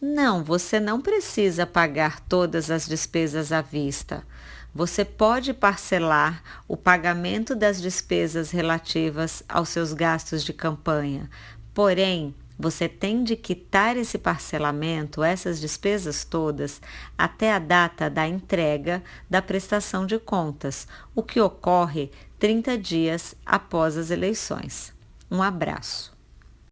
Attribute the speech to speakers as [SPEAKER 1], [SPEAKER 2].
[SPEAKER 1] Não, você não precisa pagar todas as despesas à vista. Você pode parcelar o pagamento das despesas relativas aos seus gastos de campanha, porém, você tem de quitar esse parcelamento, essas despesas todas, até a data da entrega da prestação de contas, o que ocorre 30 dias após as eleições. Um abraço.